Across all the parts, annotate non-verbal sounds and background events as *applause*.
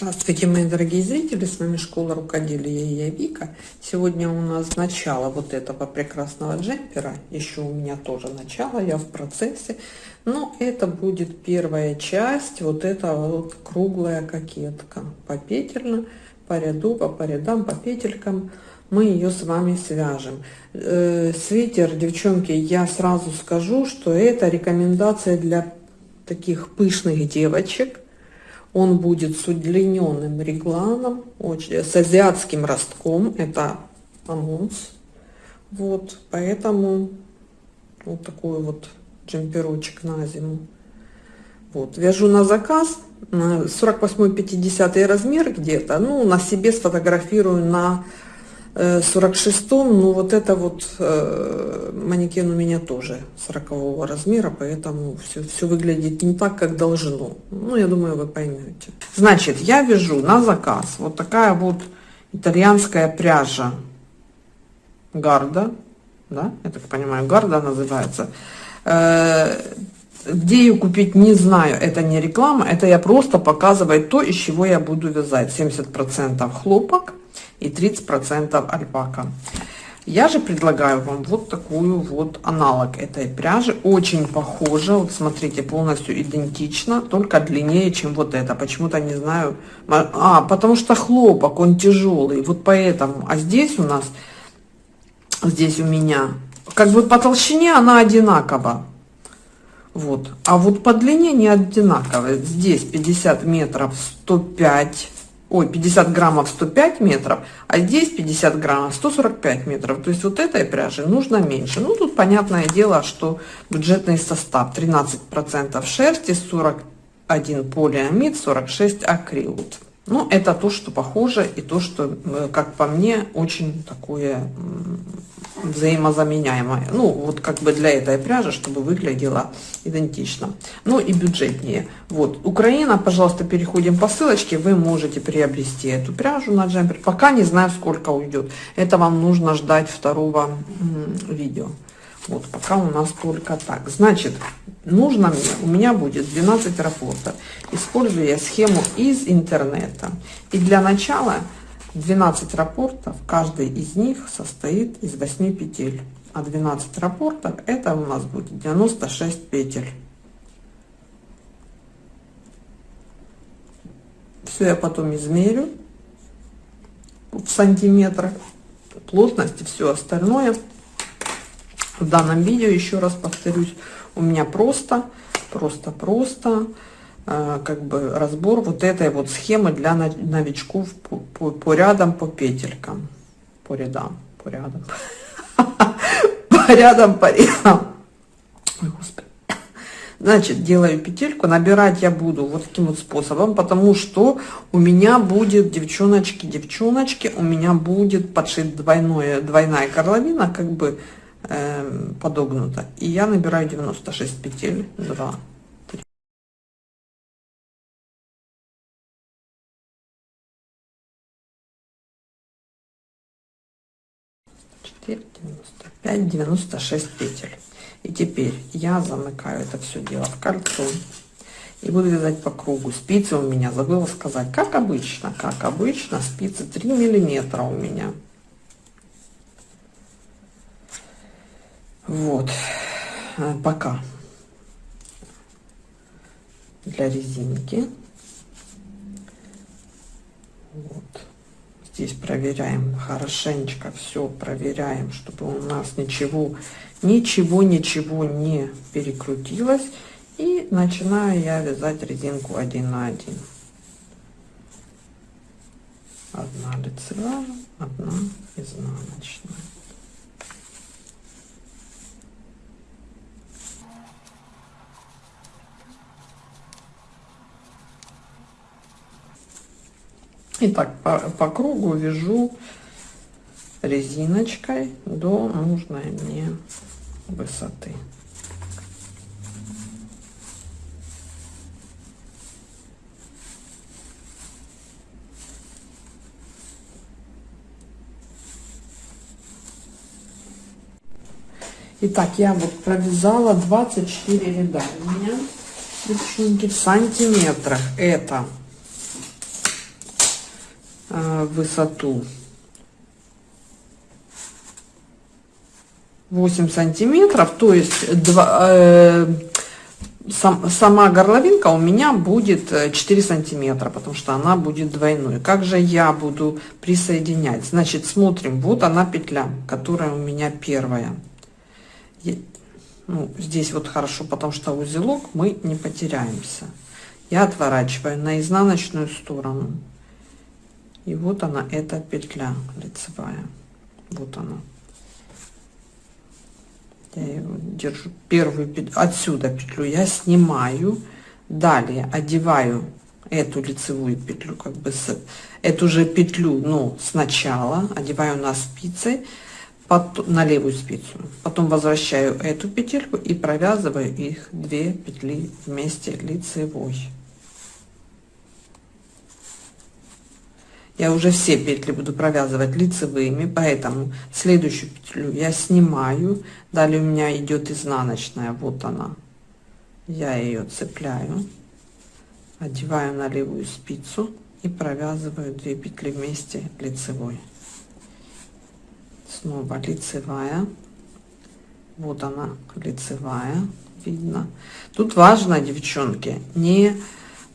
Здравствуйте, мои дорогие зрители, с вами Школа Рукоделия и я Вика. Сегодня у нас начало вот этого прекрасного джемпера, еще у меня тоже начало, я в процессе. Но это будет первая часть, вот эта вот круглая кокетка, попетельно, по ряду, по, по рядам, по петелькам мы ее с вами свяжем. Э, свитер, девчонки, я сразу скажу, что это рекомендация для таких пышных девочек, он будет с удлиненным регланом, с азиатским ростком, это анонс. Вот, поэтому вот такой вот джемперочек на зиму. Вот, вяжу на заказ, 48-50 размер где-то, ну, на себе сфотографирую на 46-м, ну вот это вот э, манекен у меня тоже 40 размера, поэтому все, все выглядит не так, как должно. Ну, я думаю, вы поймете. Значит, я вяжу на заказ вот такая вот итальянская пряжа Гарда, да, я так понимаю, Гарда называется. Э, где ее купить, не знаю, это не реклама, это я просто показываю то, из чего я буду вязать. 70% хлопок, и 30% альпака. Я же предлагаю вам вот такую вот аналог этой пряжи. Очень похожа. Вот смотрите, полностью идентично, только длиннее, чем вот это. Почему-то не знаю. А, потому что хлопок, он тяжелый. Вот поэтому. А здесь у нас, здесь у меня, как бы по толщине она одинакова. Вот. А вот по длине не одинаковая. Здесь 50 метров 105 ой, 50 граммов 105 метров, а здесь 50 граммов 145 метров. То есть вот этой пряжи нужно меньше. Ну, тут понятное дело, что бюджетный состав 13% шерсти, 41 полиамид, 46 акрил. Ну, это то, что похоже, и то, что, э, как по мне, очень такое взаимозаменяемое. Ну, вот как бы для этой пряжи, чтобы выглядела идентично. Ну и бюджетнее. Вот, Украина, пожалуйста, переходим по ссылочке. Вы можете приобрести эту пряжу на джемпер. Пока не знаю, сколько уйдет. Это вам нужно ждать второго видео. Вот, пока у нас только так. Значит, нужно мне, у меня будет 12 рапортов. Использую я схему из интернета. И для начала 12 рапортов, каждый из них состоит из 8 петель. А 12 рапортов это у нас будет 96 петель. Все я потом измерю в сантиметрах, плотность и все остальное. В данном видео, еще раз повторюсь, у меня просто, просто, просто Э, как бы разбор вот этой вот схемы для новичков по, по, по рядам, по петелькам, по рядам, по рядам, *laughs* по рядам, по рядам. Значит, делаю петельку, набирать я буду вот таким вот способом, потому что у меня будет, девчоночки, девчоночки, у меня будет подшит двойное, двойная горловина, как бы э, подогнута. И я набираю 96 петель, 2, 95 96 петель. И теперь я замыкаю это все дело в кольцо и буду вязать по кругу. Спицы у меня забыла сказать. Как обычно как обычно спицы 3 миллиметра у меня вот. Э, пока. Для резинки. Вот. Здесь проверяем хорошенечко все проверяем чтобы у нас ничего ничего ничего не перекрутилось. И начинаю я вязать резинку один на один. Одна лицевая одна изнаночная И так по, по кругу вяжу резиночкой до нужной мне высоты. Итак, я вот провязала 24 ряда. У меня, девчонки, в сантиметрах это высоту 8 сантиметров, то есть 2, э, сам, сама горловинка у меня будет 4 сантиметра, потому что она будет двойной. Как же я буду присоединять? Значит, смотрим, вот она петля, которая у меня первая. Ну, здесь вот хорошо, потому что узелок мы не потеряемся. Я отворачиваю на изнаночную сторону. И вот она, эта петля лицевая. Вот она. Я его держу первую петлю отсюда петлю я снимаю. Далее одеваю эту лицевую петлю как бы с эту же петлю но сначала одеваю на спицы под, на левую спицу. Потом возвращаю эту петельку и провязываю их две петли вместе лицевой я уже все петли буду провязывать лицевыми поэтому следующую петлю я снимаю. Далее у меня идет изнаночная вот она. Я ее цепляю одеваю на левую спицу и провязываю 2 петли вместе лицевой. Снова лицевая. Вот она лицевая видно. Тут важно девчонки не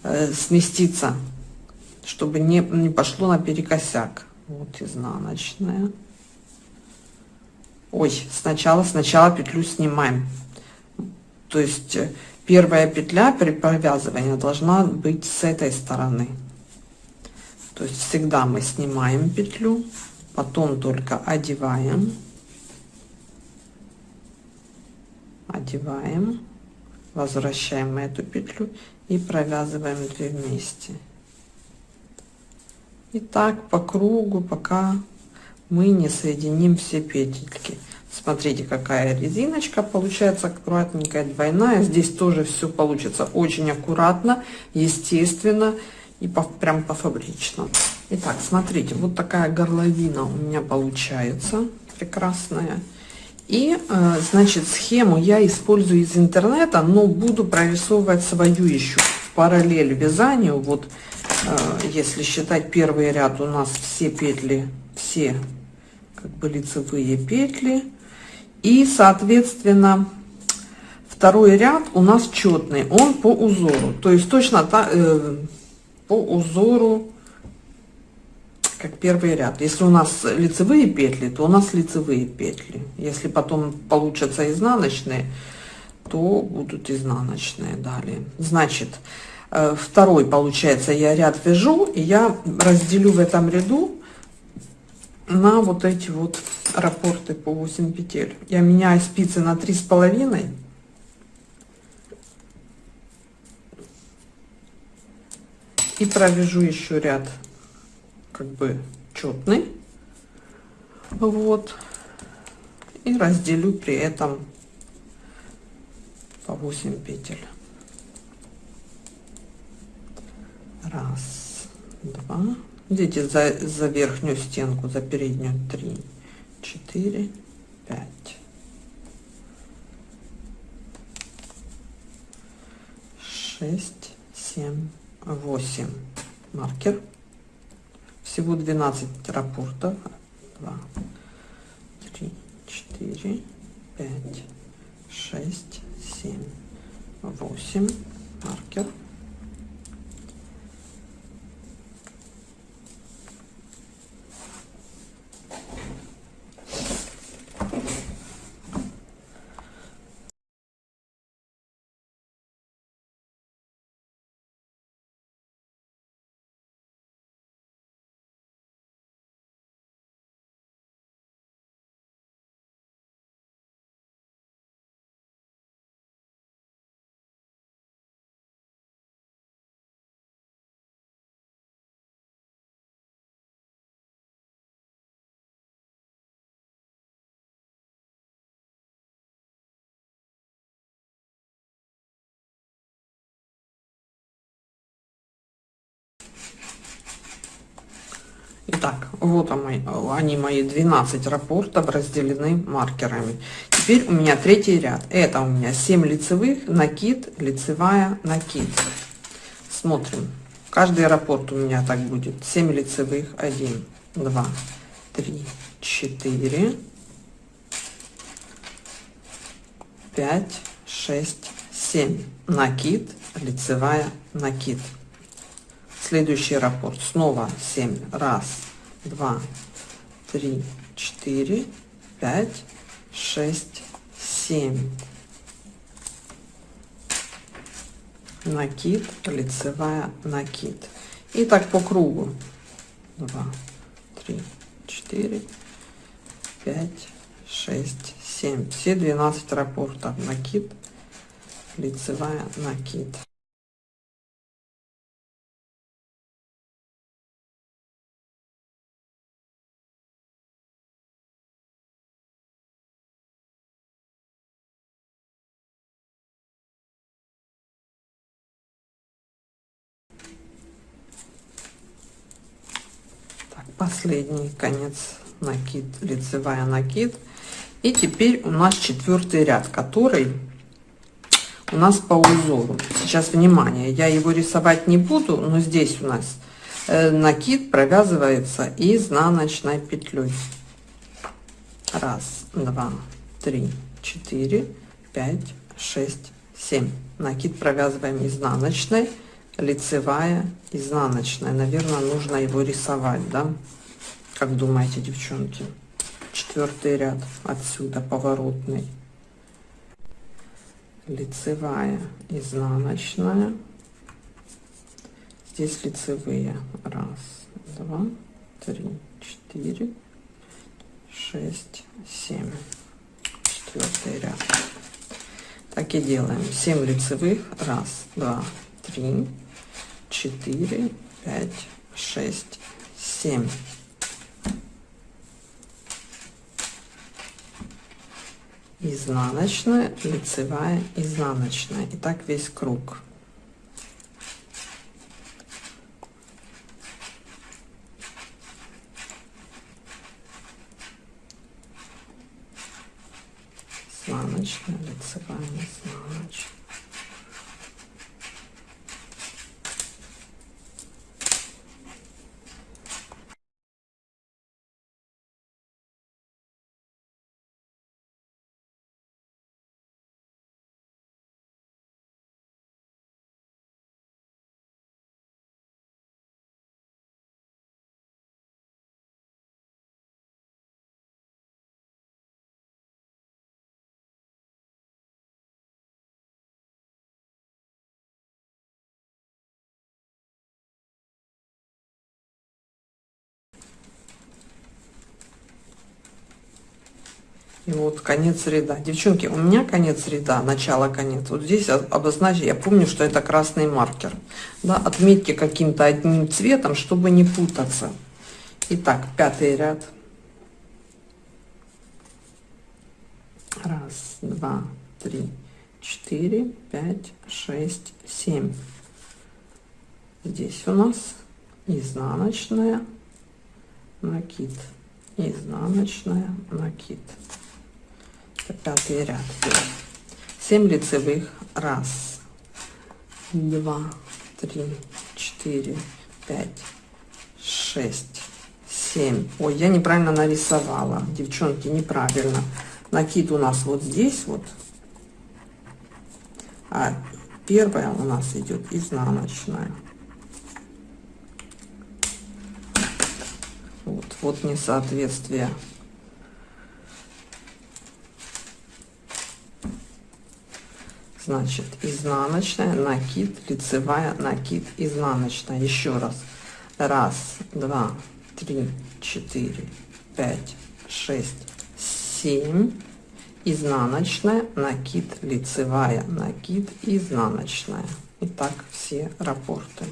э, сместиться чтобы не, не пошло на перекосяк. Вот изнаночная. Ой, сначала, сначала петлю снимаем. То есть э, первая петля при провязывании должна быть с этой стороны. То есть всегда мы снимаем петлю, потом только одеваем. Одеваем, возвращаем эту петлю и провязываем две вместе. И так по кругу, пока мы не соединим все петельки. Смотрите, какая резиночка получается аккуратненькая, двойная. Здесь тоже все получится очень аккуратно, естественно и по, прям по фабричному. Итак, смотрите, вот такая горловина у меня получается прекрасная. И, э, значит, схему я использую из интернета, но буду прорисовывать свою еще в параллель вязанию. Вот если считать первый ряд у нас все петли все как бы лицевые петли. И соответственно второй ряд у нас четный он по узору. То есть точно та, э, по узору как первый ряд. Если у нас лицевые петли то у нас лицевые петли. Если потом получатся изнаночные то будут изнаночные далее. Значит второй получается я ряд вяжу и я разделю в этом ряду на вот эти вот раппорты по 8 петель. Я меняю спицы на три с половиной. И провяжу еще ряд как бы четный. Вот. И разделю при этом по 8 петель раз два. Идите за, за верхнюю стенку за переднюю. Три четыре пять. Шесть семь восемь. Маркер. Всего 12 рапортов. 2 3 4 5 6 7 8 маркер Итак, вот они мои 12 рапортов разделены маркерами. Теперь у меня третий ряд. Это у меня 7 лицевых, накид, лицевая, накид. Смотрим, каждый аэропорт у меня так будет 7 лицевых 1 2 3 4 5 6 7 накид лицевая накид следующий раппорт снова 7 раз два три четыре пять шесть семь. Накид лицевая накид. И так по кругу. 2 3 4 5 6 7 все 12 рапортов накид лицевая накид последний конец накид лицевая накид. И теперь у нас четвертый ряд который у нас по узору. Сейчас внимание я его рисовать не буду но здесь у нас э, накид провязывается изнаночной петлей. Раз два три четыре пять шесть семь. Накид провязываем изнаночной лицевая изнаночная. Наверное нужно его рисовать да как думаете девчонки? Четвертый ряд отсюда поворотный. Лицевая изнаночная. Здесь лицевые. Раз два три четыре шесть семь. Четвертый ряд. Так и делаем. 7 лицевых. Раз два три четыре пять шесть семь изнаночная лицевая изнаночная. И так весь круг. Изнаночная лицевая изнаночная И вот конец ряда. Девчонки, у меня конец ряда, начало, конец. Вот здесь обозначить, я помню, что это красный маркер. Да, отметьте каким-то одним цветом, чтобы не путаться. Итак, пятый ряд. Раз, два, три, четыре, пять, шесть, семь. Здесь у нас изнаночная накид изнаночная накид пятый ряд. 7 лицевых. Раз. Два. Три. Четыре. Пять. Шесть. Семь. Ой я неправильно нарисовала. Девчонки неправильно. Накид у нас вот здесь вот. А первая у нас идет изнаночная. Вот вот несоответствие значит изнаночная накид лицевая накид изнаночная. Еще раз. Раз два три четыре пять шесть семь. Изнаночная накид лицевая накид изнаночная. И так все рапорты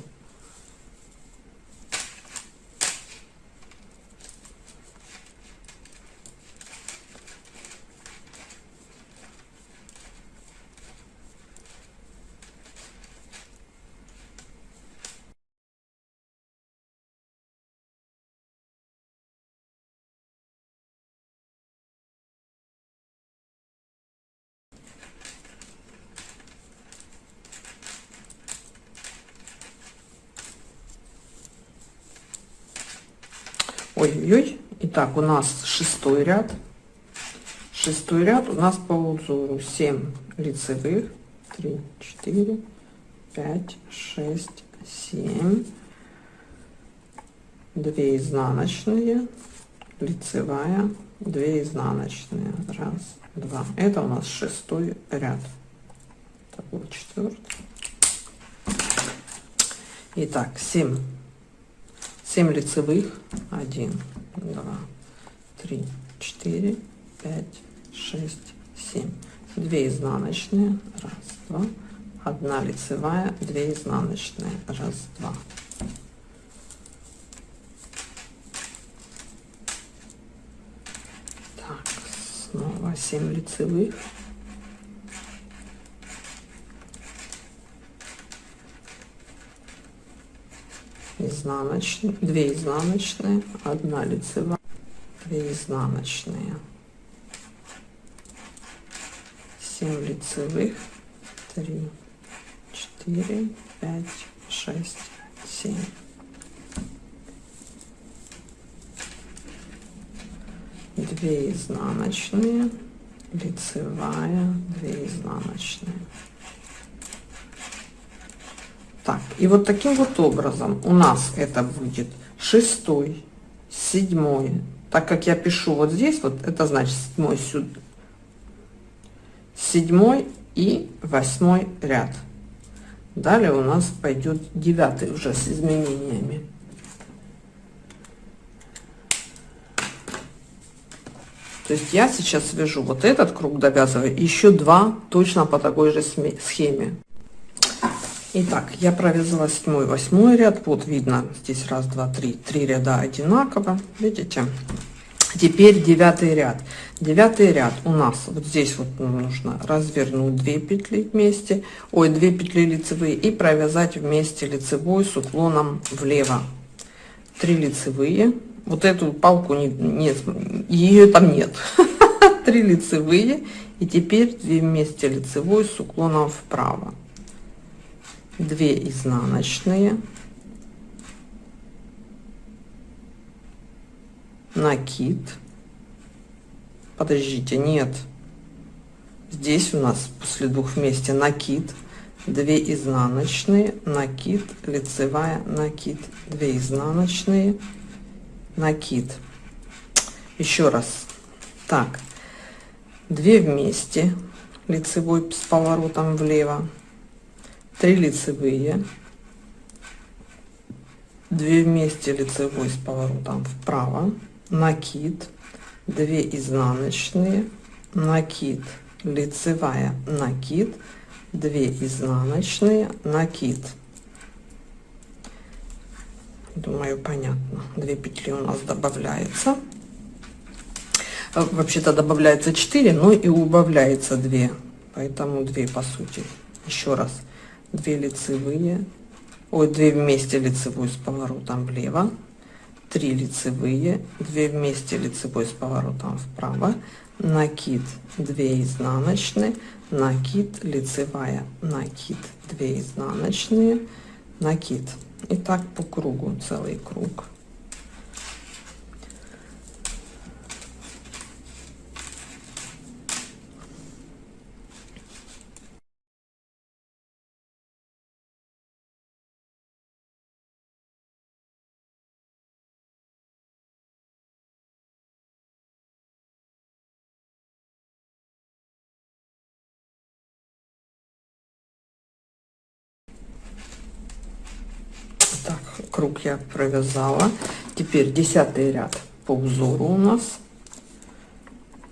у нас шестой ряд. Шестой ряд у нас по узору 7 лицевых, 3, 4, 5, 6, 7, 2 изнаночные, лицевая, 2 изнаночные, раз, два. Это у нас шестой ряд. Так, вот четвертый. Итак, 7. 7 лицевых. 1, 2, 3, 4, 5, 6, 7. 2 изнаночные. Раз, два. Одна лицевая, 2 изнаночные. Раз, два. Так, снова 7 лицевых. изнаночные, 2 изнаночные, 1 лицевая, 2 изнаночные, 7 лицевых, 3, 4, 5, 6, 7. Две изнаночные, лицевая, две изнаночные. Так, и вот таким вот образом у нас это будет шестой, седьмой. Так как я пишу вот здесь, вот это значит седьмой сюда, седьмой и восьмой ряд. Далее у нас пойдет девятый уже с изменениями. То есть я сейчас вяжу вот этот круг довязываю, еще два точно по такой же схеме. Итак, я провязала седьмой, восьмой ряд. Вот видно, здесь раз, два, три, три ряда одинаково. Видите? Теперь девятый ряд. Девятый ряд у нас вот здесь вот нужно развернуть 2 петли вместе, ой, 2 петли лицевые и провязать вместе лицевой с уклоном влево. 3 лицевые. Вот эту палку не, нет, ее там нет. *laughs* 3 лицевые и теперь 2 вместе лицевой с уклоном вправо. 2 изнаночные, накид. Подождите, нет. Здесь у нас после двух вместе накид, 2 изнаночные, накид, лицевая, накид, 2 изнаночные, накид. Еще раз. Так, 2 вместе, лицевой с поворотом влево, 3 лицевые, 2 вместе лицевой с поворотом вправо, накид, 2 изнаночные, накид, лицевая, накид, 2 изнаночные, накид. Думаю, понятно. 2 петли у нас добавляется. Вообще-то добавляется 4, но и убавляется 2. Поэтому 2 по сути. Еще раз. 2 лицевые, ой, 2 вместе лицевую с поворотом влево, 3 лицевые, 2 вместе лицевой с поворотом вправо, накид 2 изнаночные, накид лицевая, накид 2 изнаночные, накид. И так по кругу, целый круг. Круг я провязала. Теперь десятый ряд по узору у нас.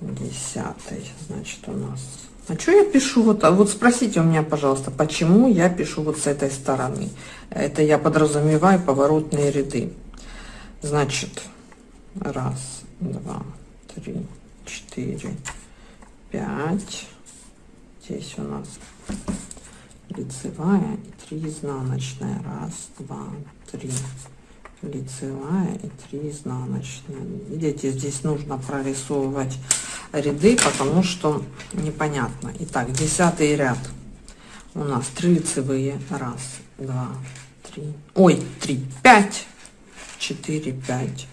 Десятый значит у нас. А что я пишу вот а вот спросите у меня пожалуйста почему я пишу вот с этой стороны? Это я подразумеваю поворотные ряды. Значит раз два три четыре пять. Здесь у нас лицевая 3 изнаночная. Раз два три. Лицевая и 3 изнаночные. Видите здесь нужно прорисовывать ряды потому что непонятно. Итак десятый ряд. У нас 3 лицевые раз два три. Ой три пять. Четыре пять.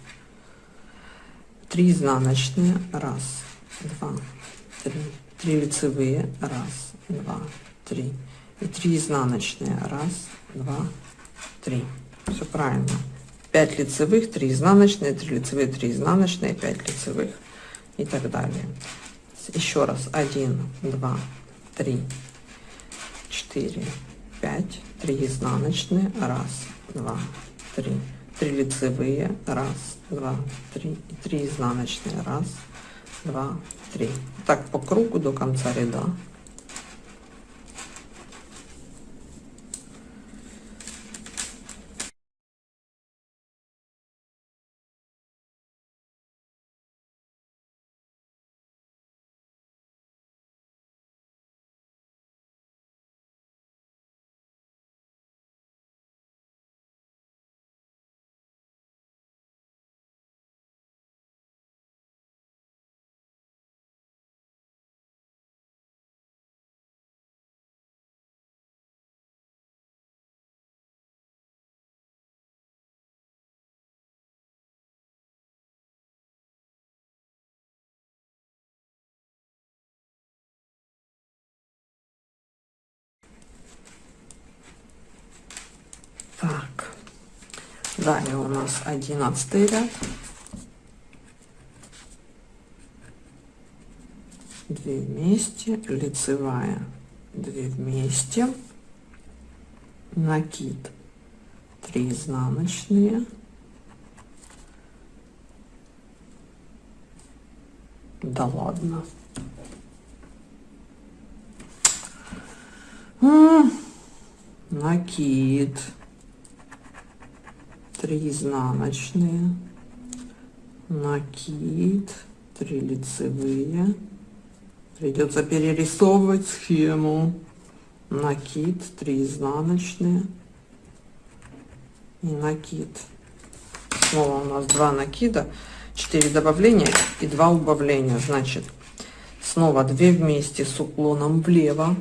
3 изнаночные, раз, два, три, 3 лицевые, раз, два, три, и 3 изнаночные, раз, два, три. Все правильно. 5 лицевых, 3 изнаночные, 3 лицевые, 3 изнаночные, 5 лицевых и так далее. Еще раз. 1, 2, 3, 4, 5, 3 изнаночные, раз, два, три, 3 лицевые, раз, два, три, 3 изнаночные, раз, два, три. Так по кругу до конца ряда. Так, далее у нас одиннадцатый ряд. Две вместе, лицевая, две вместе, накид, три изнаночные, да ладно. накид 3 изнаночные, накид, 3 лицевые. Придется перерисовывать схему. Накид, 3 изнаночные и накид. Снова у нас два накида, 4 добавления и 2 убавления. Значит, снова 2 вместе с уклоном влево,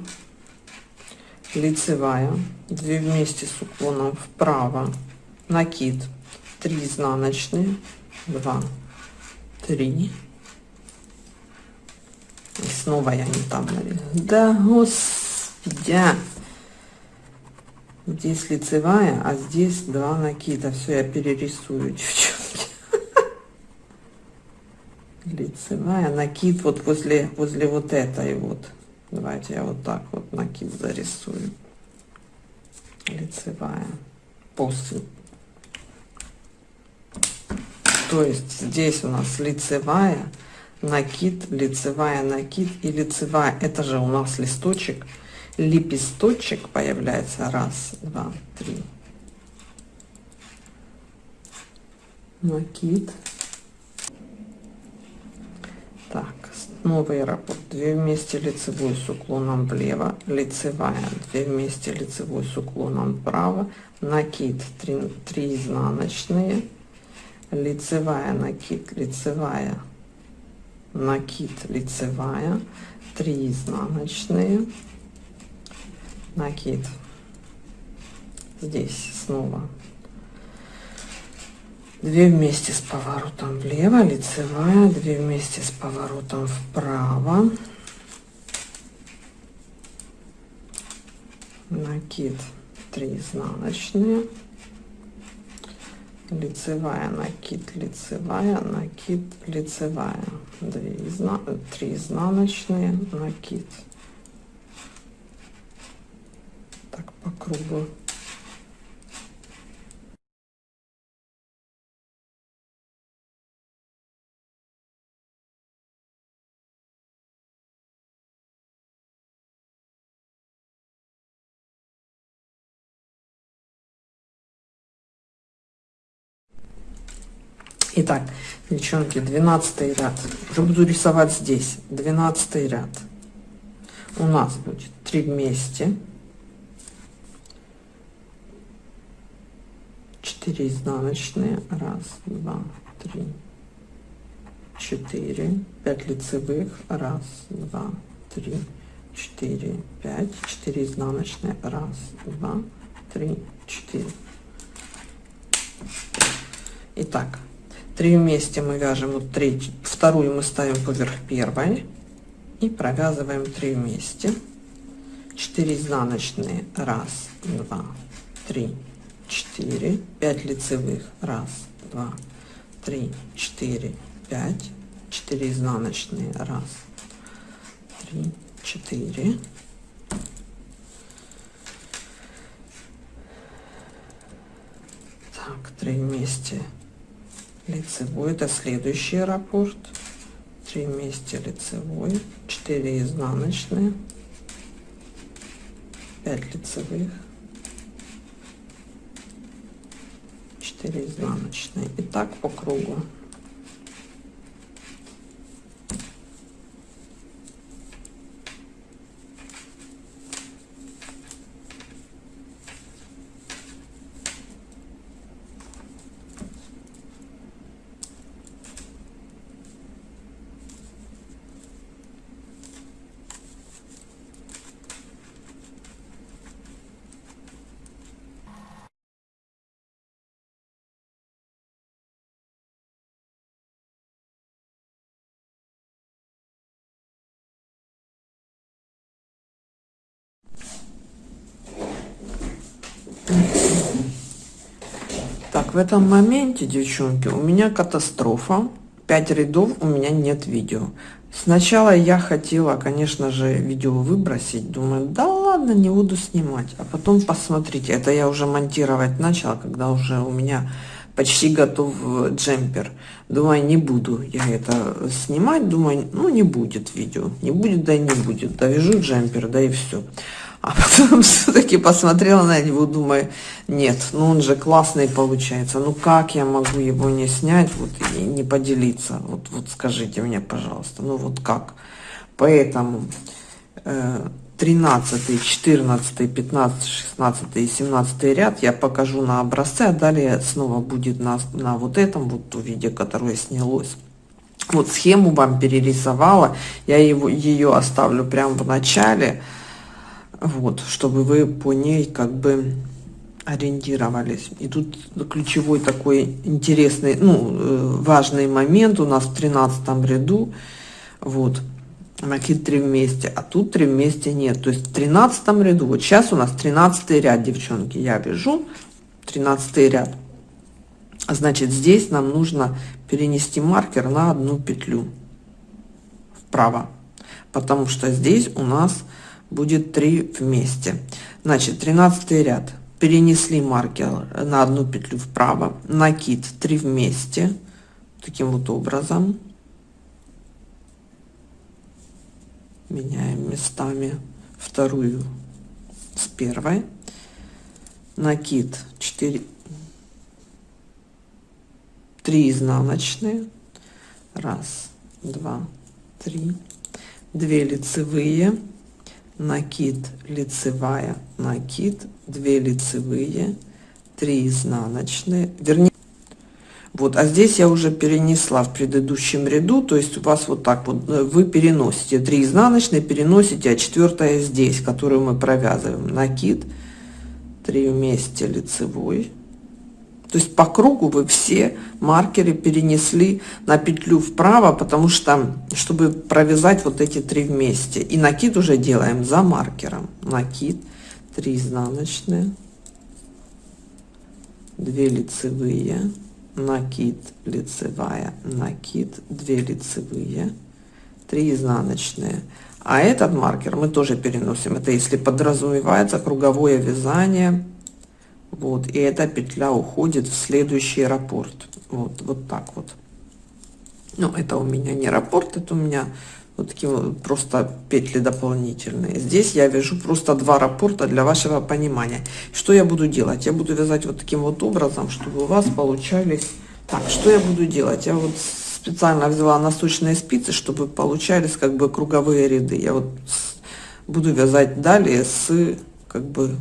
лицевая, 2 вместе с уклоном вправо, накид. 3 изнаночные. 2 3 и снова я не там нарезала да господи здесь лицевая а здесь два накида. Все я перерисую *laughs* девчонки. Лицевая накид вот возле возле вот этой вот. Давайте я вот так вот накид зарисую. Лицевая. После то есть здесь у нас лицевая, накид, лицевая, накид и лицевая. Это же у нас листочек, лепесточек появляется. Раз, два, три. Накид. Так, новый раппорт. Две вместе лицевую с уклоном влево, лицевая, две вместе лицевую с уклоном вправо, накид, три 3 изнаночные, лицевая накид лицевая. Накид лицевая. 3 изнаночные. Накид. Здесь снова. 2 вместе с поворотом влево лицевая. 2 вместе с поворотом вправо. Накид. 3 изнаночные лицевая накид лицевая накид лицевая. 2 изна 3 изнаночные накид так по кругу Итак, девчонки, 12 ряд. Уже буду рисовать здесь. 12 ряд. У нас будет 3 вместе. 4 изнаночные. Раз, два, три, четыре. 5 лицевых. Раз, два, три, четыре, пять. 4 изнаночные. Раз, два, три, четыре. Итак, 3 вместе мы вяжем вот третью вторую мы ставим поверх первой и провязываем 3 вместе. 4 изнаночные. 1 2 3 4 5 лицевых. 1 2 3 4 5 4 изнаночные. 1 3 4 так 3 вместе лицевой это следующий раппорт 3 вместе лицевой 4 изнаночные 5 лицевых 4 изнаночные. И так по кругу Так, в этом моменте, девчонки, у меня катастрофа. 5 рядов у меня нет видео. Сначала я хотела, конечно же, видео выбросить. Думаю, да ладно, не буду снимать. А потом посмотрите, это я уже монтировать начала, когда уже у меня почти готов джемпер. Думаю, не буду я это снимать. Думаю, ну не будет видео. Не будет, да и не будет. Довяжу джемпер, да и все. А потом *laughs* все-таки посмотрела на него, думаю, нет, ну он же классный получается. Ну как я могу его не снять, вот и не поделиться? Вот, вот скажите мне, пожалуйста, ну вот как? Поэтому э, 13, 14, 15, 16 и 17 ряд я покажу на образце, а далее снова будет на, на вот этом вот виде, которое снялось. Вот схему вам перерисовала, я его, ее оставлю прямо в начале, вот, чтобы вы по ней как бы ориентировались. И тут ключевой такой интересный, ну, э, важный момент у нас в 13 ряду, вот, накид 3 вместе, а тут 3 вместе нет. То есть в 13 ряду, вот сейчас у нас 13 ряд, девчонки, я вяжу 13 ряд. Значит, здесь нам нужно перенести маркер на одну петлю вправо, потому что здесь у нас будет 3 вместе. Значит, 13 ряд. Перенесли маркер на одну петлю вправо, накид 3 вместе, таким вот образом. Меняем местами вторую с первой. Накид 4, 3 изнаночные. Раз, два, три. 2 лицевые накид лицевая накид 2 лицевые 3 изнаночные. Вернее вот а здесь я уже перенесла в предыдущем ряду то есть у вас вот так вот э, вы переносите 3 изнаночные переносите а четвертая здесь которую мы провязываем. Накид 3 вместе лицевой то есть по кругу вы все маркеры перенесли на петлю вправо, потому что, чтобы провязать вот эти три вместе. И накид уже делаем за маркером. Накид, 3 изнаночные, 2 лицевые, накид, лицевая, накид, 2 лицевые, 3 изнаночные. А этот маркер мы тоже переносим. Это если подразумевается круговое вязание вот и эта петля уходит в следующий раппорт вот вот так вот. Ну это у меня не раппорт это у меня вот такие вот просто петли дополнительные. Здесь я вяжу просто два раппорта для вашего понимания. Что я буду делать? Я буду вязать вот таким вот образом чтобы у вас получались. Так что я буду делать? Я вот специально взяла носочные спицы чтобы получались как бы круговые ряды. Я вот буду вязать далее с как бы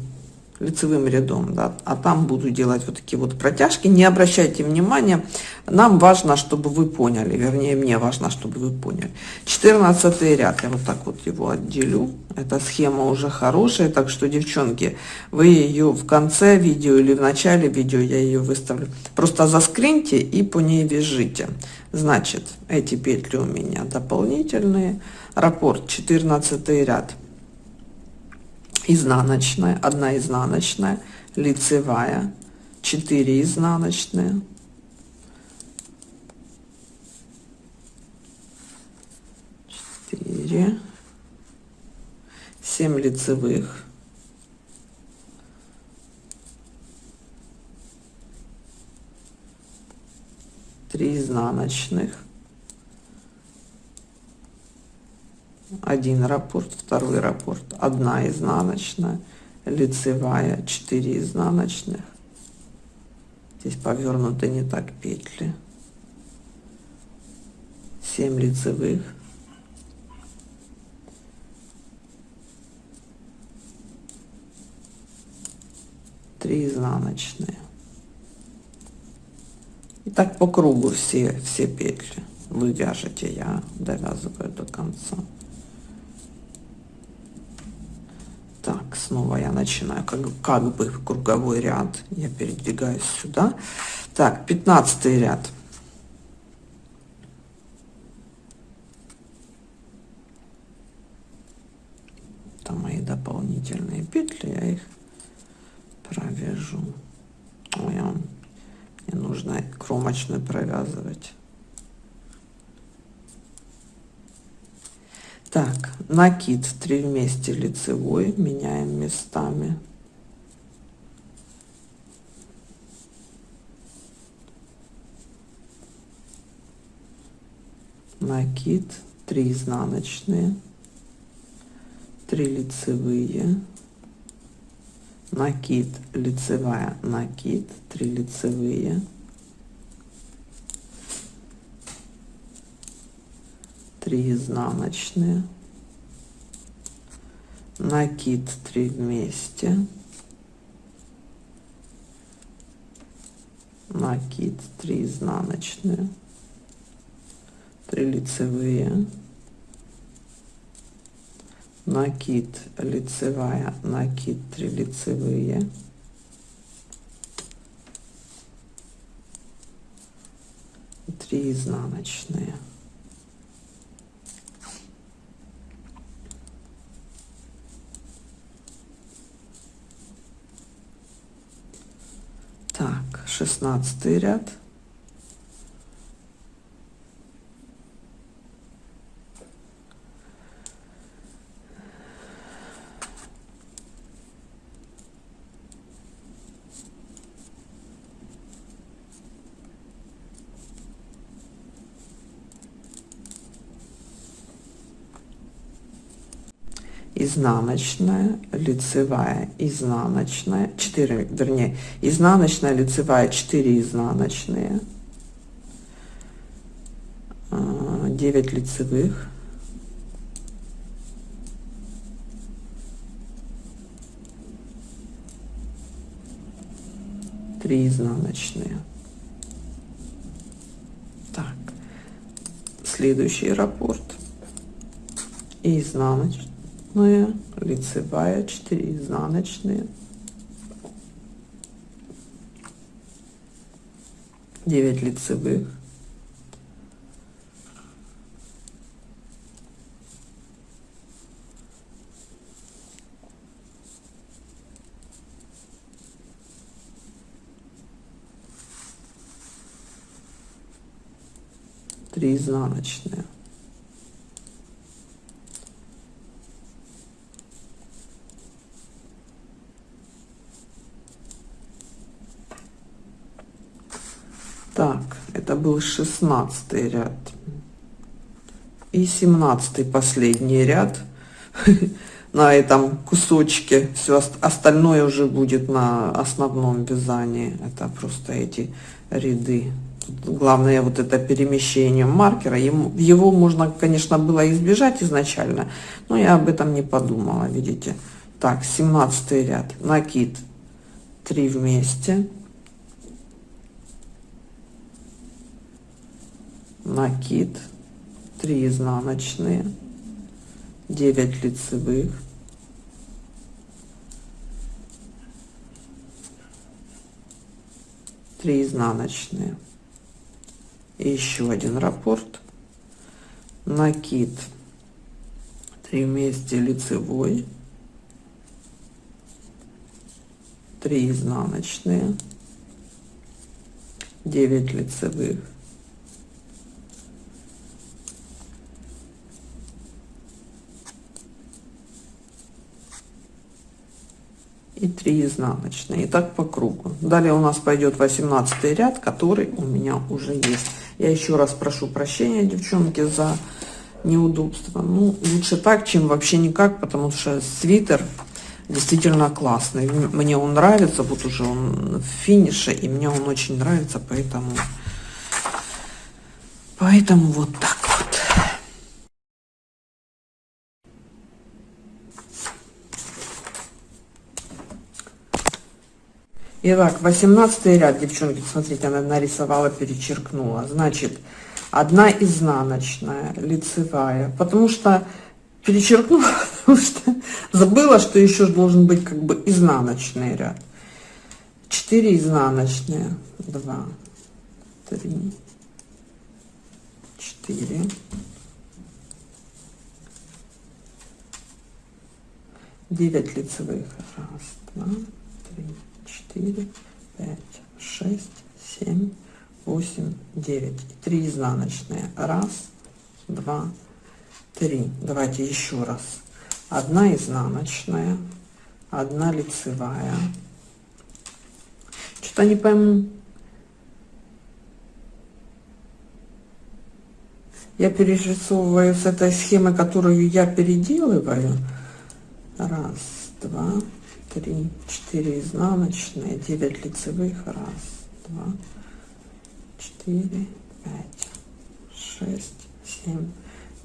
лицевым рядом, да, а там буду делать вот такие вот протяжки. Не обращайте внимания, нам важно, чтобы вы поняли, вернее, мне важно, чтобы вы поняли. 14 ряд, я вот так вот его отделю. Эта схема уже хорошая, так что, девчонки, вы ее в конце видео или в начале видео, я ее выставлю, просто заскриньте и по ней вяжите. Значит, эти петли у меня дополнительные. Раппорт 14 ряд изнаночная, одна изнаночная, лицевая, 4 изнаночные, четыре, семь лицевых, три изнаночных, один раппорт, второй раппорт, одна изнаночная, лицевая, 4 изнаночных. Здесь повернуты не так петли. 7 лицевых. три изнаночные и так по кругу все все петли вы вяжете я довязываю до конца Так, снова я начинаю как, как бы круговой ряд. Я передвигаюсь сюда. Так, 15 ряд. Там мои дополнительные петли, я их провяжу. Ой, мне нужно кромочную провязывать. Так, накид 3 вместе лицевой, меняем местами. Накид 3 изнаночные, 3 лицевые, накид, лицевая, накид, 3 лицевые, 3 изнаночные накид 3 вместе. Накид 3 изнаночные. 3 лицевые. Накид лицевая накид 3 лицевые. Три изнаночные Так, шестнадцатый ряд. Изнаночная, лицевая, изнаночная, 4, вернее, изнаночная, лицевая, 4 изнаночные, 9 а, лицевых, три изнаночные. Так, следующий раппорт изнаночный изнаночная, лицевая, 4 изнаночные, 9 лицевых, три изнаночные Так, был шестнадцатый ряд. И семнадцатый последний ряд *laughs* на этом кусочке. Все остальное уже будет на основном вязании. Это просто эти ряды. Тут главное вот это перемещение маркера. Ему, его можно, конечно, было избежать изначально, но я об этом не подумала, видите. Так, 17 ряд. Накид 3 вместе накид 3 изнаночные 9 лицевых. 3 изнаночные. И еще один раппорт накид 3 вместе лицевой. 3 изнаночные. 9 лицевых и 3 изнаночные. И так по кругу. Далее у нас пойдет 18 ряд который у меня уже есть. Я еще раз прошу прощения девчонки за неудобство ну лучше так чем вообще никак потому что свитер действительно классный. Мне он нравится вот уже он в финише и мне он очень нравится поэтому поэтому вот так Итак, 18 ряд, девчонки, смотрите, она нарисовала, перечеркнула. Значит, одна изнаночная, лицевая, потому что перечеркнула, *laughs* потому что забыла, что еще должен быть как бы изнаночный ряд. 4 изнаночные, 2, 3, 4, девять лицевых, раз, два, три, четыре, пять, шесть, семь, восемь, девять. Три изнаночные. Раз, два, три. Давайте еще раз. Одна изнаночная, одна лицевая. Что-то не пойму. Я перерисовываю с этой схемы, которую я переделываю. Раз, два, три, четыре изнаночные, 9 лицевых, раз, два, четыре, пять, шесть, семь,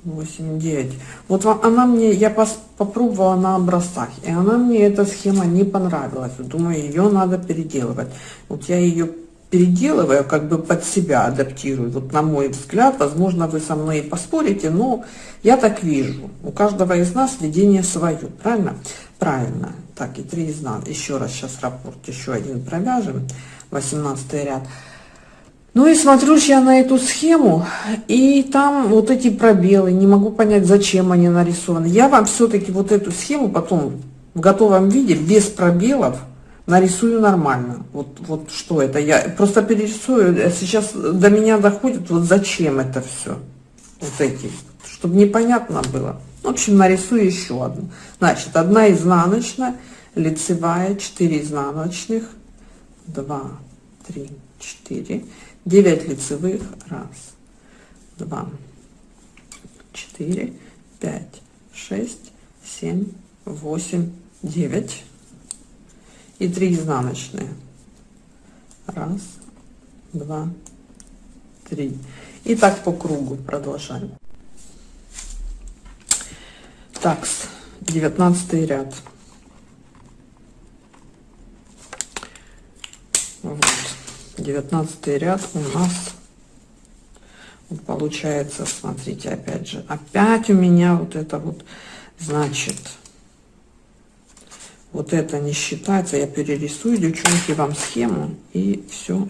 восемь, девять. Вот она мне, я попробовала на образцах, и она мне эта схема не понравилась. Думаю, ее надо переделывать. Вот я ее переделываю, как бы под себя адаптирую. Вот на мой взгляд, возможно, вы со мной поспорите, но я так вижу. У каждого из нас видение свое, правильно? Правильно. Так, и 3 изнан. Еще раз сейчас раппорт, еще один провяжем. 18 ряд. Ну и смотрю я на эту схему, и там вот эти пробелы, не могу понять, зачем они нарисованы. Я вам все-таки вот эту схему потом в готовом виде, без пробелов, нарисую нормально. Вот, вот что это, я просто перерисую, сейчас до меня доходит, вот зачем это все, вот эти, чтобы непонятно было. В общем, нарисую еще одну. Значит, одна изнаночная, лицевая, 4 изнаночных, 2, 3, 4, 9 лицевых, раз, два, четыре, пять, шесть, семь, восемь, девять и 3 изнаночные. Раз, два, три. И так по кругу продолжаем. Так, 19 ряд. Вот. 19 ряд у нас вот получается, смотрите, опять же, опять у меня вот это вот, значит, вот это не считается, я перерисую, девчонки, вам схему, и все.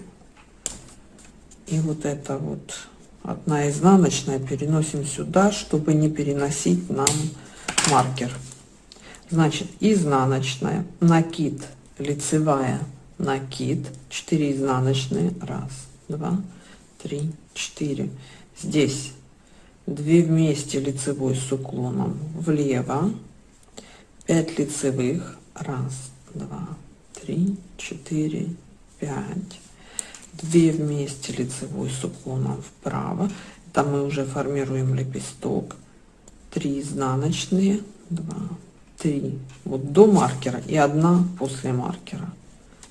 И вот это вот одна изнаночная переносим сюда, чтобы не переносить нам маркер. Значит, изнаночная, накид, лицевая, накид, 4 изнаночные, раз, два, три, четыре. Здесь 2 вместе лицевой с уклоном. Влево, 5 лицевых, раз, два, три, четыре, пять, 2 вместе лицевой с уклоном вправо, там мы уже формируем лепесток, 3 изнаночные. 2 3 вот до маркера и одна после маркера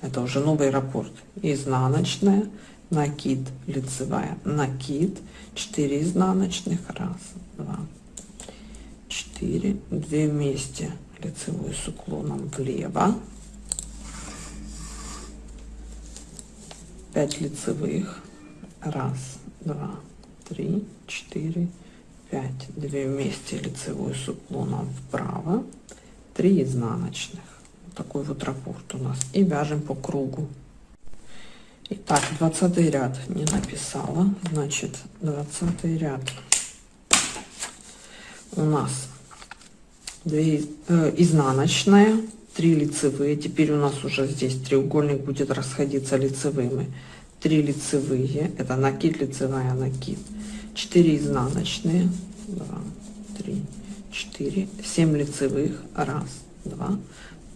это уже новый раппорт изнаночная накид лицевая накид 4 изнаночных раз два четыре две вместе. Лицевой с уклоном влево. 5 лицевых, раз, два, три, четыре, пять, две вместе. Лицевой с уклоном вправо, 3 изнаночных. Такой вот раппорт у нас. И вяжем по кругу. Итак, 20 ряд не написала, значит 20 ряд. У нас 2 э, изнаночная, 3 лицевые, теперь у нас уже здесь треугольник будет расходиться лицевыми, 3 лицевые, это накид, лицевая накид, 4 изнаночные, 2, 3, 4, 7 лицевых, 1, 2,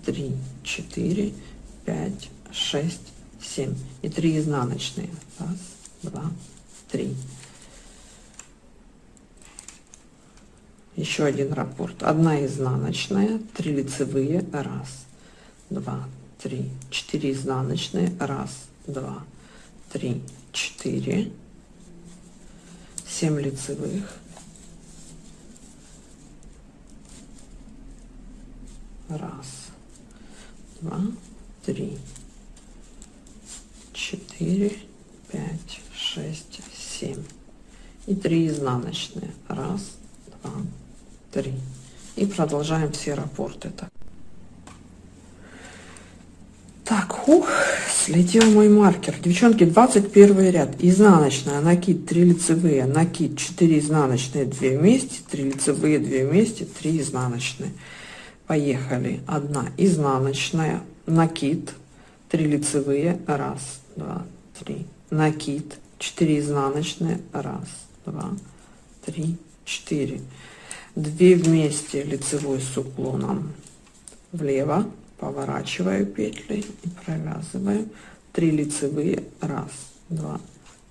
3, 4, 5, 6, 7 и 3 изнаночные, 1, 2, 3. Еще один раппорт, одна изнаночная, 3 лицевые, 1, 2, 3, 4 изнаночные, 1, 2, 3, 4, 7 лицевых, раз, два, три, четыре, пять, шесть, семь и три изнаночные. Раз, два, три. И продолжаем все рапорты. Так, так ух, слетел мой маркер. Девчонки, 21 ряд. Изнаночная, накид, 3 лицевые, накид, 4 изнаночные, 2 вместе, 3 лицевые, 2 вместе, 3 изнаночные. Поехали. Одна изнаночная, накид, 3 лицевые, раз, два, три. Накид, 4 изнаночные, раз, два, три, четыре. Две вместе лицевой с уклоном влево, поворачиваю петли и провязываю. 3 лицевые, раз, два,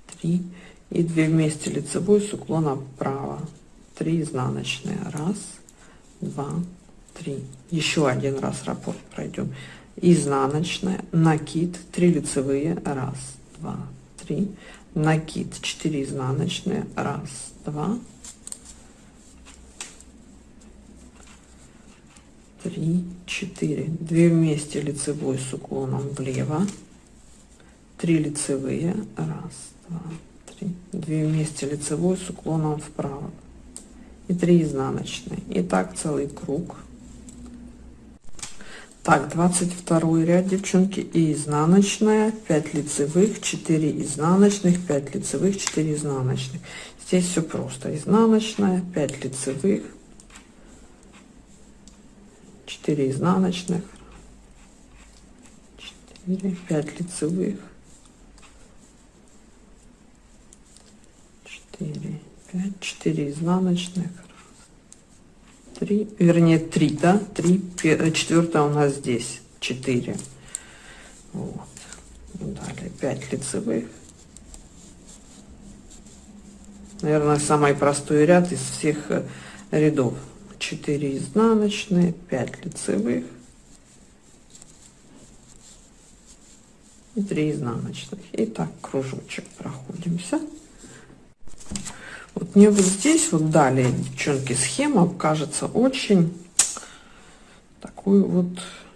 три. И 2 вместе лицевой с уклоном вправо. 3 изнаночные, раз, два, 3 еще один раз раппорт пройдем. Изнаночная накид 3 лицевые раз два три. Накид 4 изнаночные раз два три четыре. Две вместе лицевой с уклоном влево. 3 лицевые раз два три. Две вместе лицевой с уклоном вправо. И 3 изнаночные. И так целый круг так, 22 ряд, девчонки, и изнаночная, 5 лицевых, 4 изнаночных, 5 лицевых, 4 изнаночных. Здесь все просто. Изнаночная, 5 лицевых, 4 изнаночных, 4, 5 лицевых, 4, 5, 4 изнаночных, 3, вернее 3, да, 3, четвертая у нас здесь, 4. Вот. Далее 5 лицевых. Наверное, самый простой ряд из всех э, рядов. 4 изнаночные, 5 лицевых и 3 изнаночных. И так кружочек проходимся. Вот мне вот здесь вот далее, девчонки, схема кажется очень такой вот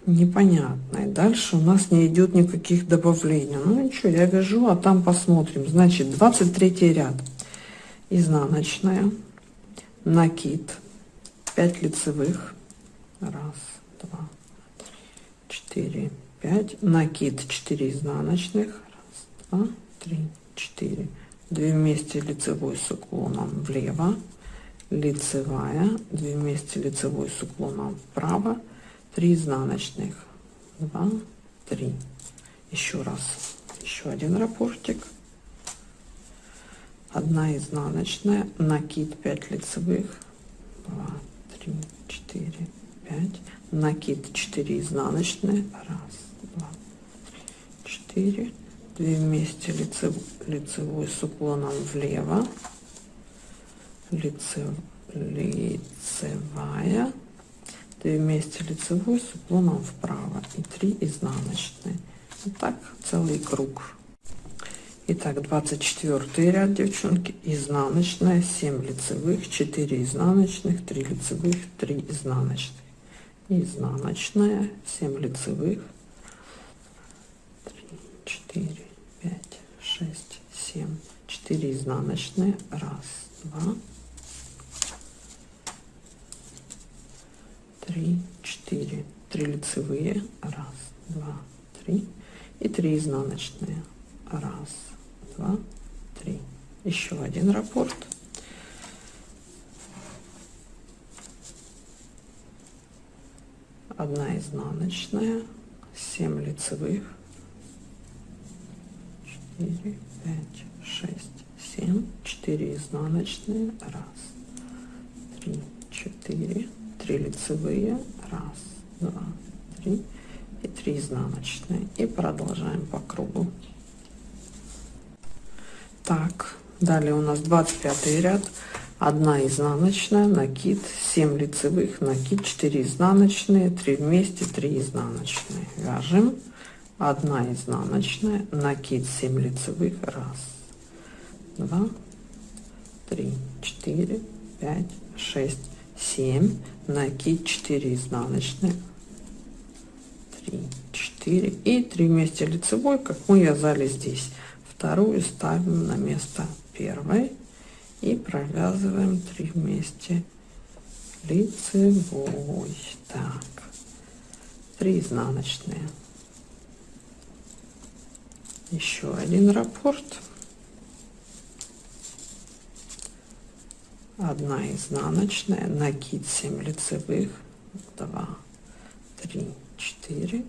непонятной. Дальше у нас не идет никаких добавлений. Ну ничего, я вяжу, а там посмотрим. Значит, 23 ряд. Изнаночная, накид, 5 лицевых. Раз, два, четыре, пять. Накид 4 изнаночных. Раз, два, три, четыре 2 вместе лицевой с уклоном влево, лицевая, 2 вместе лицевой с уклоном вправо, 3 изнаночных, 2, 3. Еще раз, еще один рапортик. 1 изнаночная, накид 5 лицевых, 2, 3, 4, 5, накид 4 изнаночные, 1, 2, 3, 4, две вместе лице, лицевой с уклоном влево лице, лицевая две вместе лицевой с уклоном вправо и 3 изнаночные. Вот так целый круг. Итак, 24 ряд, девчонки, изнаночная, 7 лицевых, 4 изнаночных, 3 лицевых, 3 изнаночных. Изнаночная, 7 лицевых, 3, 4, пять, шесть семь четыре изнаночные. Раз два. Три четыре. Три лицевые. Раз два три. И три изнаночные. Раз два три. Еще один раппорт. Одна изнаночная. 7 лицевых 4 5 6 7 4 изнаночные раз 3 4 3 лицевые раз два три и 3 изнаночные. И продолжаем по кругу. Так далее у нас 25 ряд. 1 изнаночная накид 7 лицевых накид 4 изнаночные 3 вместе 3 изнаночные. Вяжем 1 изнаночная накид 7 лицевых раз 2 3 4 5 6 7 накид 4 изнаночные 3 4 и 3 вместе лицевой как мы вязали здесь. Вторую ставим на место первой и провязываем 3 вместе лицевой. Так. 3 изнаночные еще один раппорт одна изнаночная накид 7 лицевых. 2 3 4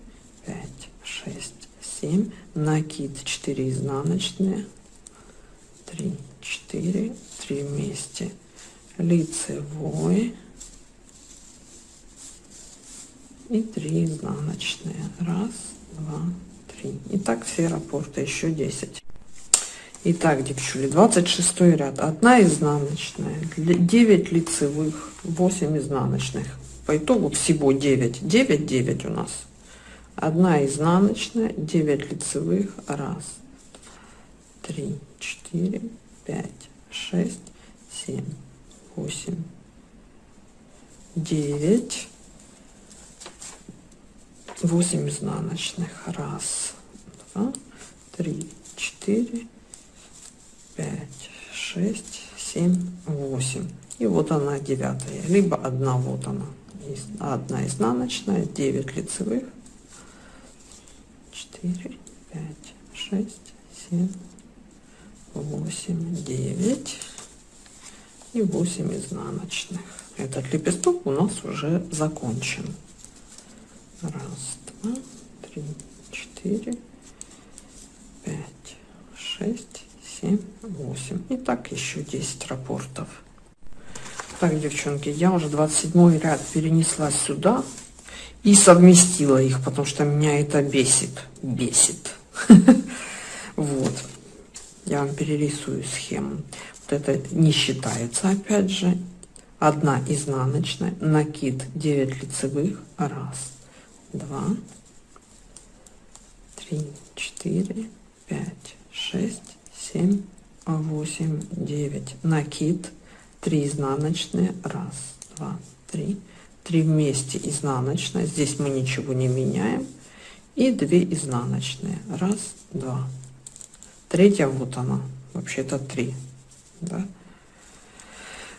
5 6 7 накид 4 изнаночные. 3 4 3 вместе. Лицевой. И 3 изнаночные. 1 2 степень. И так все рапорты, еще 10. Итак, девчули, 26 ряд. Одна изнаночная, 9 лицевых, 8 изнаночных. По итогу всего 9. 9, 9 у нас. Одна изнаночная, 9 лицевых, раз, три, четыре, пять, шесть, семь, восемь, девять. 8 изнаночных. Раз, два, три, четыре, пять, шесть, семь, восемь. И вот она девятая. Либо одна, вот она. Одна изнаночная, 9 лицевых. 4, 5, 6, 7, 8 9 и 8 изнаночных этот лепесток у нас уже закончен раз два три четыре пять шесть семь восемь. И так еще 10 рапортов. Так девчонки я уже 27 ряд перенесла сюда и совместила их потому что меня это бесит бесит. *laughs* Вот. Я вам перерисую схему. Вот это не считается опять же. Одна изнаночная накид 9 лицевых раз два три четыре пять шесть семь восемь девять. Накид 3 изнаночные. Раз два три. Три вместе изнаночная здесь мы ничего не меняем. И 2 изнаночные. Раз два. Третья вот она. Вообще-то 3 да?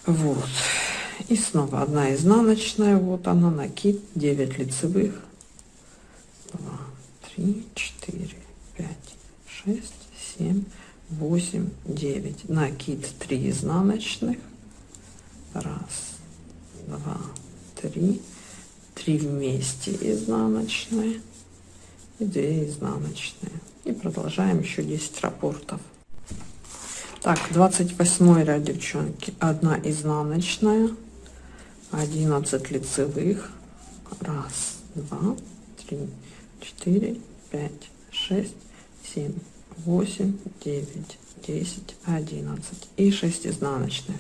вот. И снова одна изнаночная. Вот она накид 9 лицевых 2 3 4 5 6 7 8 9 накид 3 изнаночных. Раз два три. Три вместе изнаночные. И 2 изнаночные. И продолжаем еще 10 рапортов. Так 28 ряд девчонки. 1 изнаночная 11 лицевых. Раз два три четыре пять шесть семь восемь девять десять одиннадцать. И 6 изнаночных.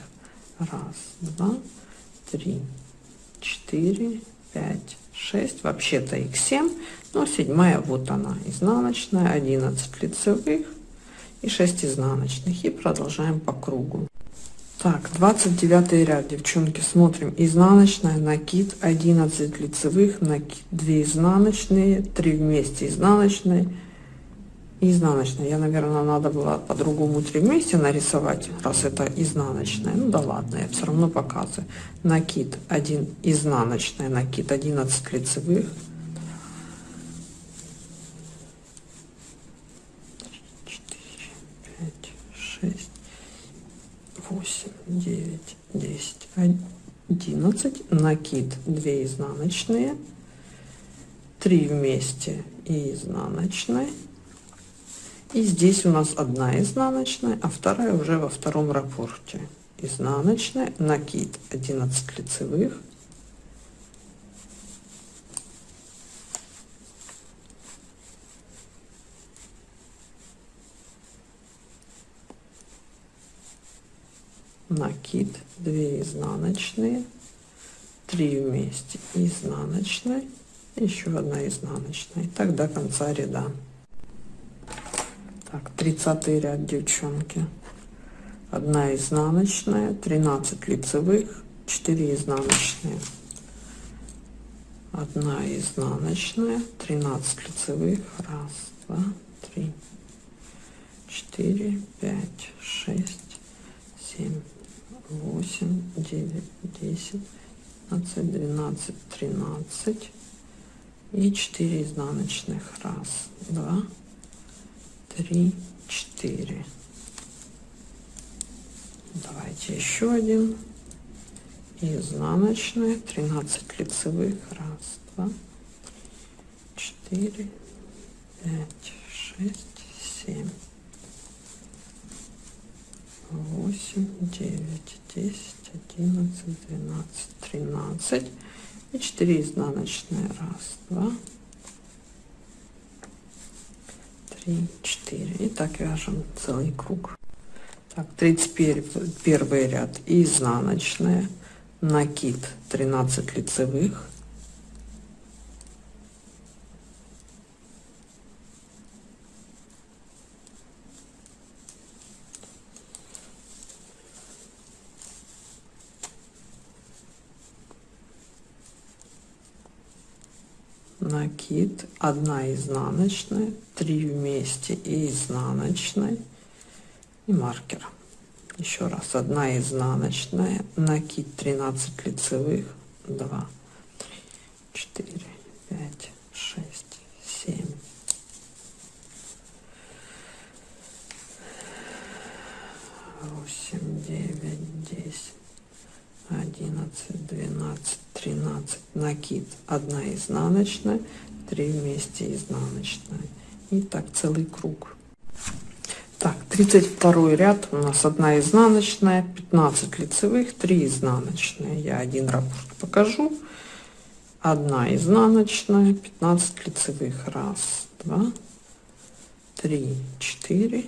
Раз два три четыре пять шесть. Вообще-то их 7 но седьмая вот она. Изнаночная 11 лицевых и 6 изнаночных. И продолжаем по кругу так 29 ряд девчонки смотрим изнаночная накид 11 лицевых накид 2 изнаночные 3 вместе изнаночные изнаночная. Я, наверное, надо было по-другому три вместе нарисовать, раз это изнаночная. Ну да ладно, я все равно показываю. Накид 1 изнаночная, накид 11 лицевых. 6, 8, 9, 10, 11, накид 2 изнаночные, 3 вместе и изнаночная. И здесь у нас одна изнаночная, а вторая уже во втором рапорте. Изнаночная, накид 11 лицевых, накид 2 изнаночные 3 вместе изнаночной еще одна изнаночная. И так до конца ряда. Так 30 ряд девчонки. 1 изнаночная 13 лицевых 4 изнаночные. 1 изнаночная 13 лицевых. Раз два три четыре пять шесть семь восемь девять десять пятнадцать двенадцать тринадцать и 4 изнаночных. Раз два три четыре. Давайте еще один. Изнаночная 13 лицевых. Раз два четыре пять шесть семь восемь девять десять одиннадцать двенадцать тринадцать. И 4 изнаночные. Раз два три четыре. И так вяжем целый круг. Так 31 первый ряд. Изнаночная накид 13 лицевых накид 1 изнаночная 3 вместе и изнаночной и маркер. Еще раз 1 изнаночная накид 13 лицевых 2 3 4 5 6 7 8 9 10 11 12 13 накид 1 изнаночная 3 вместе изнаночная и так целый круг. Так 32 ряд. У нас 1 изнаночная 15 лицевых 3 изнаночные. Я один раппорт покажу. 1 изнаночная 15 лицевых. Раз два три четыре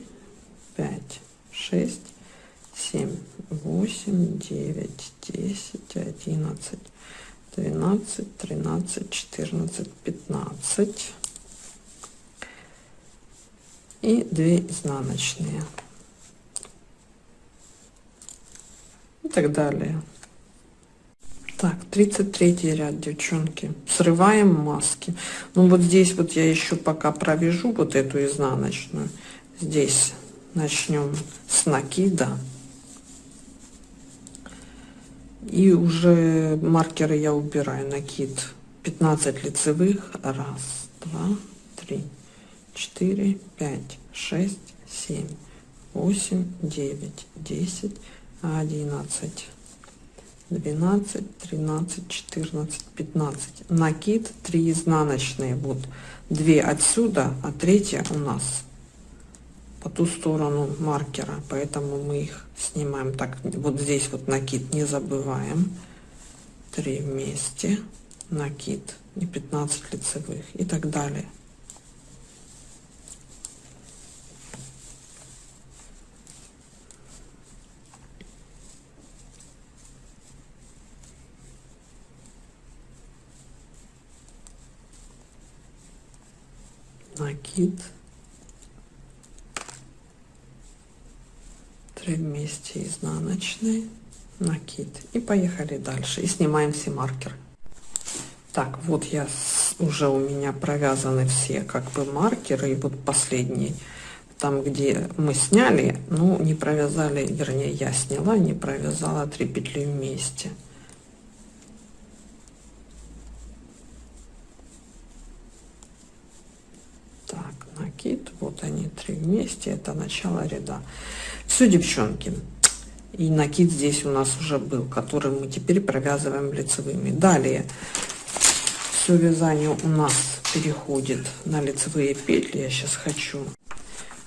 пять шесть семь восемь девять десять одиннадцать двенадцать тринадцать четырнадцать пятнадцать. И 2 изнаночные. И так далее. Так 33 ряд девчонки. Срываем маски. Ну вот здесь вот я еще пока провяжу вот эту изнаночную. Здесь начнем с накида и уже маркеры я убираю накид 15 лицевых. Раз два три четыре пять шесть семь восемь девять десять одиннадцать двенадцать тринадцать четырнадцать пятнадцать. Накид 3 изнаночные вот 2 отсюда а третья у нас по ту сторону маркера поэтому мы их снимаем так. Вот здесь вот накид не забываем. 3 вместе. Накид и 15 лицевых. И так далее. Накид 3 вместе изнаночные накид и поехали дальше и снимаем все маркеры Так, вот я уже у меня провязаны все как бы маркеры. И вот последний, там где мы сняли, ну не провязали, вернее я сняла, не провязала три петли вместе. Так, накид, вот они три вместе, это начало ряда. Все, девчонки. И накид здесь у нас уже был, который мы теперь провязываем лицевыми. Далее все вязание у нас переходит на лицевые петли. Я сейчас хочу.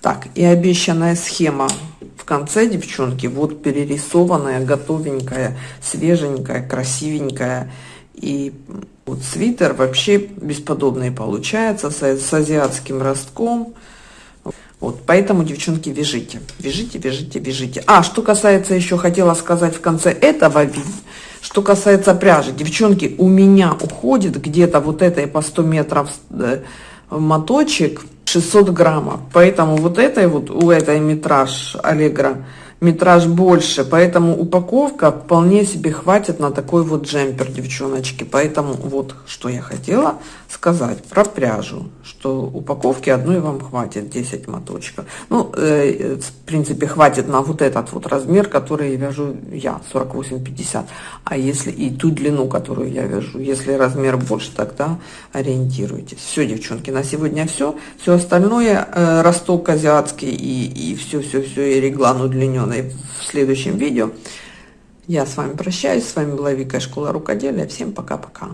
Так, и обещанная схема в конце, девчонки, вот перерисованная, готовенькая, свеженькая, красивенькая. И вот свитер вообще бесподобный получается, с, с азиатским ростком. Вот, поэтому, девчонки, вяжите, вяжите, вяжите, вяжите. А, что касается, еще хотела сказать в конце этого видео, что касается пряжи, девчонки, у меня уходит где-то вот этой по 100 метров э, моточек 600 граммов. Поэтому вот этой вот, у этой метраж Аллегра метраж больше, поэтому упаковка вполне себе хватит на такой вот джемпер, девчоночки. Поэтому вот что я хотела сказать про пряжу, что упаковки одной вам хватит 10 моточков. Ну, э, в принципе, хватит на вот этот вот размер, который вяжу я, 48-50. А если и ту длину, которую я вяжу, если размер больше, тогда ориентируйтесь. Все, девчонки, на сегодня все. Все остальное, э, росток азиатский и, все-все-все, и реглан удлинен удлиненной в следующем видео. Я с вами прощаюсь. С вами была Вика Школа Рукоделия. Всем пока-пока.